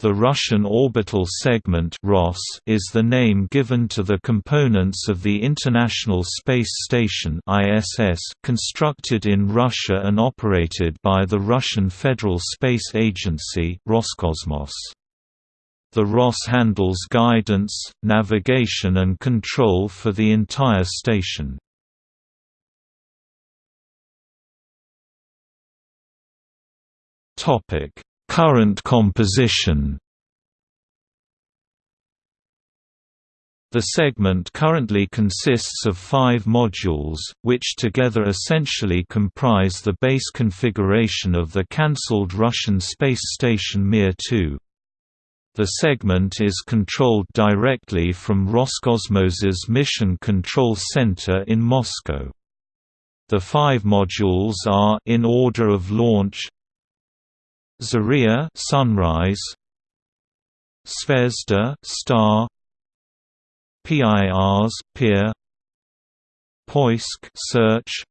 The Russian Orbital Segment is the name given to the components of the International Space Station constructed in Russia and operated by the Russian Federal Space Agency Roscosmos. The ROS handles guidance, navigation and control for the entire station. Topic Current composition The segment currently consists of five modules, which together essentially comprise the base configuration of the cancelled Russian space station Mir-2. The segment is controlled directly from Roscosmos's Mission Control Center in Moscow. The five modules are in order of launch Zarya sunrise Zvezda star PIRs pier Poisk search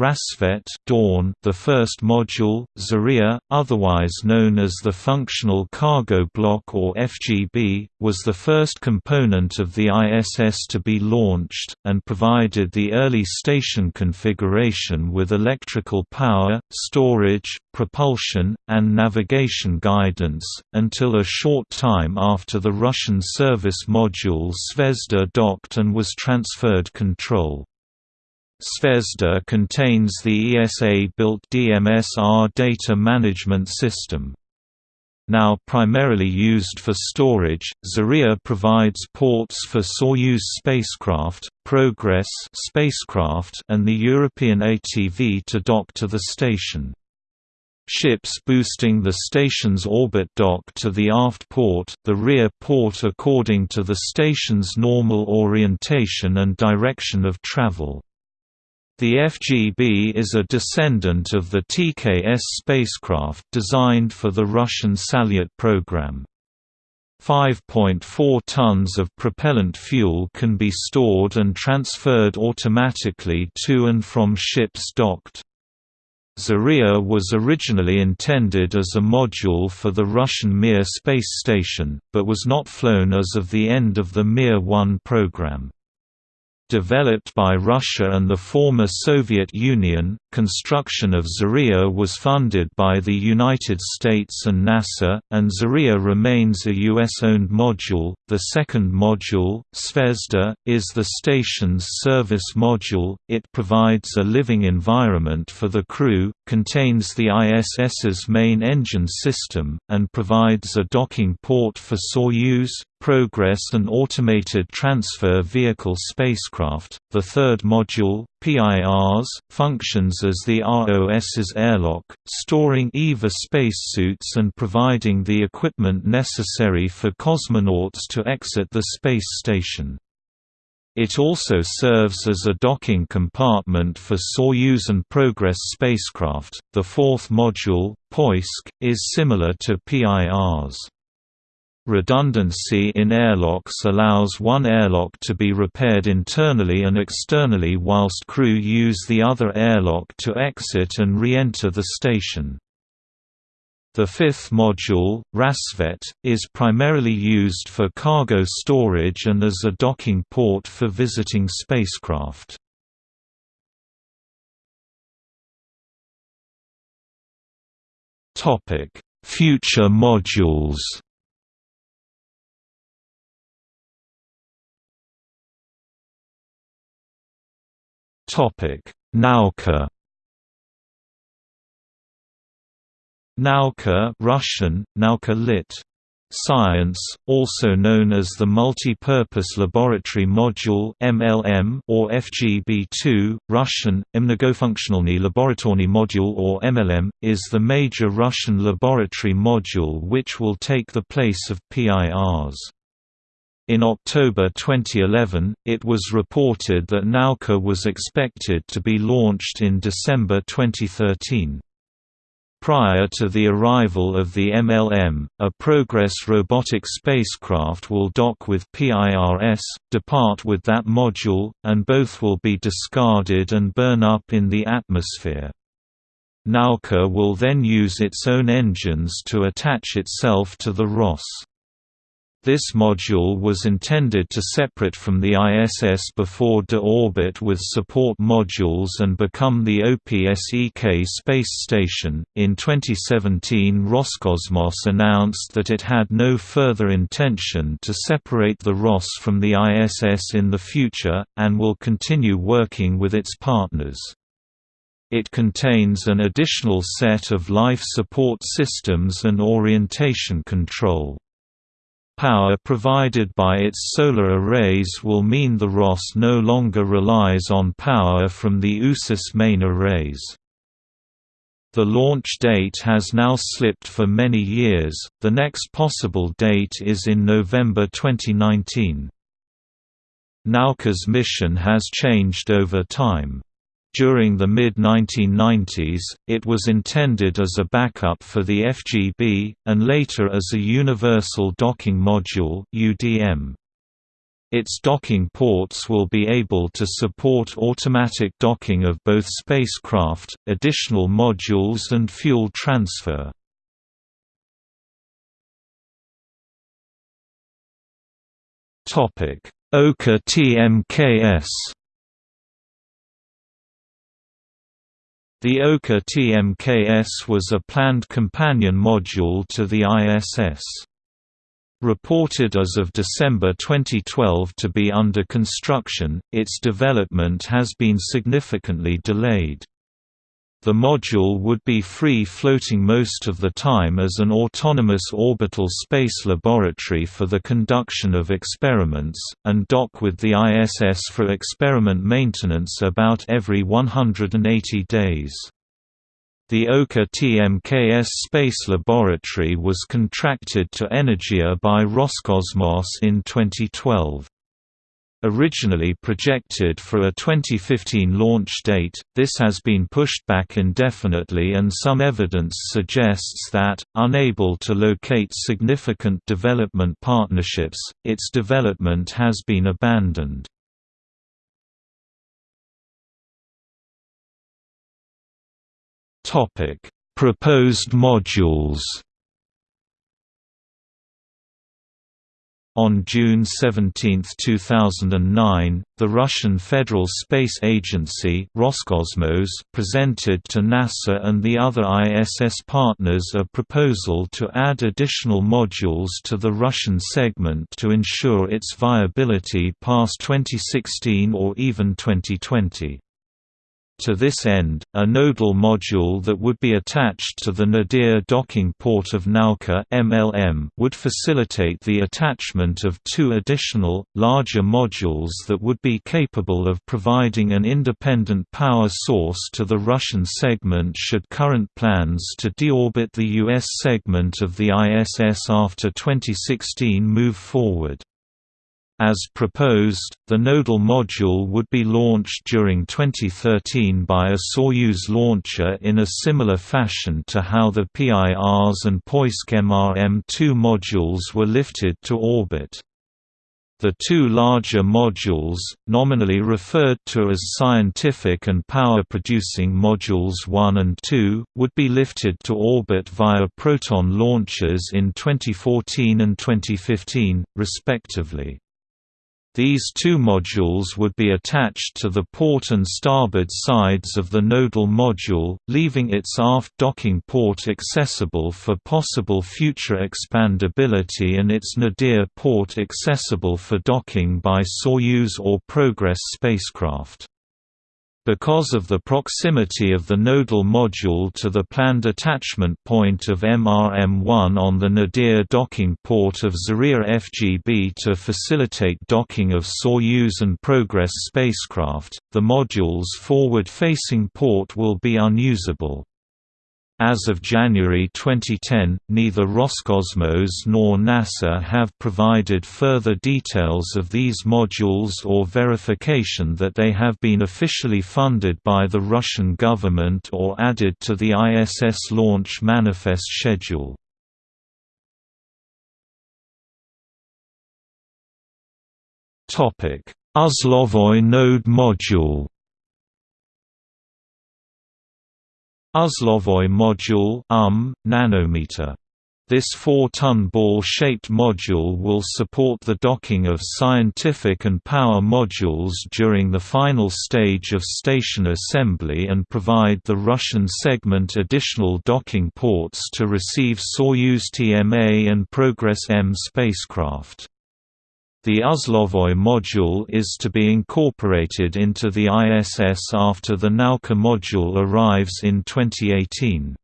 Rassvet Dawn, the first module, Zarya, otherwise known as the Functional Cargo Block or FGB, was the first component of the ISS to be launched, and provided the early station configuration with electrical power, storage, propulsion, and navigation guidance, until a short time after the Russian service module Zvezda docked and was transferred control. Zvezda contains the ESA-built DMS-R data management system. Now primarily used for storage, Zarya provides ports for Soyuz spacecraft, Progress spacecraft and the European ATV to dock to the station. Ships boosting the station's orbit dock to the aft port, the rear port according to the station's normal orientation and direction of travel. The FGB is a descendant of the TKS spacecraft designed for the Russian Salyut program. 5.4 tons of propellant fuel can be stored and transferred automatically to and from ships docked. Zarya was originally intended as a module for the Russian Mir space station, but was not flown as of the end of the Mir-1 program. Developed by Russia and the former Soviet Union, construction of Zarya was funded by the United States and NASA, and Zarya remains a U.S.-owned module. The second module, Zvezda, is the station's service module. It provides a living environment for the crew, contains the ISS's main engine system, and provides a docking port for Soyuz, Progress and automated transfer vehicle spacecraft. The third module, PIRs, functions as the ROS's airlock, storing EVA spacesuits and providing the equipment necessary for cosmonauts to exit the space station. It also serves as a docking compartment for Soyuz and Progress spacecraft. The fourth module, Poisk, is similar to PIRs. Redundancy in airlocks allows one airlock to be repaired internally and externally whilst crew use the other airlock to exit and re-enter the station. The fifth module, Rassvet, is primarily used for cargo storage and as a docking port for visiting spacecraft. Future modules Nauka. Nauka Russian, Nauka lit. Science, also known as the Multi-Purpose Laboratory Module (MLM) or FGB2, Russian, Mnogofunktionalny Laboratorny Module or MLM, is the major Russian laboratory module which will take the place of PIRs. In October 2011, it was reported that Nauka was expected to be launched in December 2013. Prior to the arrival of the MLM, a Progress robotic spacecraft will dock with PIRS, depart with that module, and both will be discarded and burn up in the atmosphere. Nauka will then use its own engines to attach itself to the ROS. This module was intended to separate from the ISS before de-orbit with support modules and become the OPSEK space station. In 2017, Roscosmos announced that it had no further intention to separate the ROS from the ISS in the future, and will continue working with its partners. It contains an additional set of life support systems and orientation control. Power provided by its solar arrays will mean the ROS no longer relies on power from the USOS main arrays. The launch date has now slipped for many years, the next possible date is in November 2019. Nauka's mission has changed over time. During the mid-1990s, it was intended as a backup for the FGB, and later as a Universal Docking Module. Its docking ports will be able to support automatic docking of both spacecraft, additional modules and fuel transfer. Oka TMKS The Oka TMKS was a planned companion module to the ISS. Reported as of December 2012 to be under construction, its development has been significantly delayed. The module would be free-floating most of the time as an autonomous orbital space laboratory for the conduction of experiments, and dock with the ISS for experiment maintenance about every 180 days. The Oka TMKS Space Laboratory was contracted to Energia by Roscosmos in 2012. Originally projected for a 2015 launch date, this has been pushed back indefinitely and some evidence suggests that, unable to locate significant development partnerships, its development has been abandoned. Proposed modules On June 17, 2009, the Russian Federal Space Agency Roscosmos presented to NASA and the other ISS partners a proposal to add additional modules to the Russian segment to ensure its viability past 2016 or even 2020. To this end, a nodal module that would be attached to the Nadir docking port of Nauka MLM would facilitate the attachment of two additional, larger modules that would be capable of providing an independent power source to the Russian segment should current plans to deorbit the U.S. segment of the ISS after 2016 move forward. As proposed, the nodal module would be launched during 2013 by a Soyuz launcher in a similar fashion to how the PIRs and Poisk MRM-2 modules were lifted to orbit. The two larger modules, nominally referred to as Scientific and Power-Producing Modules 1 and 2, would be lifted to orbit via Proton launchers in 2014 and 2015, respectively. These two modules would be attached to the port and starboard sides of the nodal module, leaving its aft docking port accessible for possible future expandability and its nadir port accessible for docking by Soyuz or Progress spacecraft. Because of the proximity of the nodal module to the planned attachment point of MRM-1 on the Nadir docking port of Zarya FGB to facilitate docking of Soyuz and Progress spacecraft, the module's forward-facing port will be unusable. As of January 2010, neither Roscosmos nor NASA have provided further details of these modules or verification that they have been officially funded by the Russian government or added to the ISS launch manifest schedule. Uzlovoy node module Uzlovoy module um, nanometer this 4-ton ball-shaped module will support the docking of scientific and power modules during the final stage of station assembly and provide the Russian segment additional docking ports to receive Soyuz TMA and Progress M spacecraft. The Uzlovoy module is to be incorporated into the ISS after the Nauka module arrives in 2018.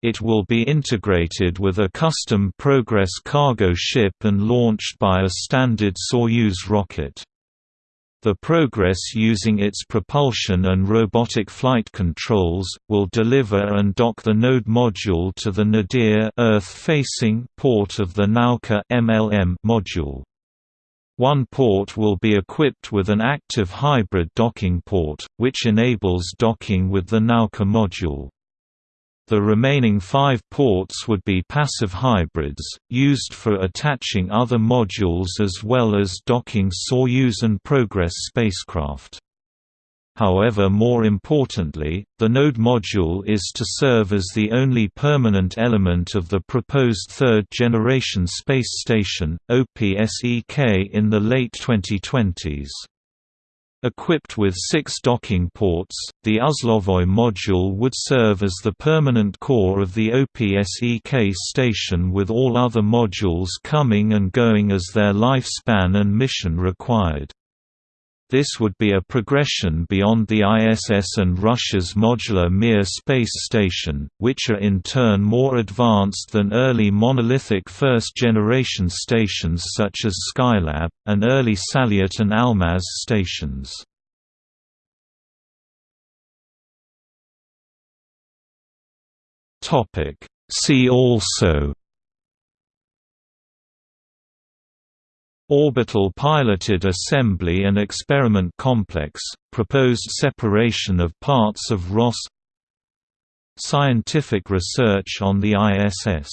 It will be integrated with a custom Progress cargo ship and launched by a standard Soyuz rocket. The Progress using its propulsion and robotic flight controls, will deliver and dock the node module to the Nadir Earth-facing port of the Nauka MLM module. One port will be equipped with an active hybrid docking port, which enables docking with the Nauka module. The remaining five ports would be passive hybrids, used for attaching other modules as well as docking Soyuz and Progress spacecraft. However more importantly, the node module is to serve as the only permanent element of the proposed third-generation space station, OPSEK in the late 2020s. Equipped with six docking ports, the Uzlovoy module would serve as the permanent core of the OPSEK station with all other modules coming and going as their lifespan and mission required. This would be a progression beyond the ISS and Russia's modular Mir space station, which are in turn more advanced than early monolithic first-generation stations such as Skylab, and early Salyut and Almaz stations. See also Orbital Piloted Assembly and Experiment Complex, proposed separation of parts of ROS Scientific research on the ISS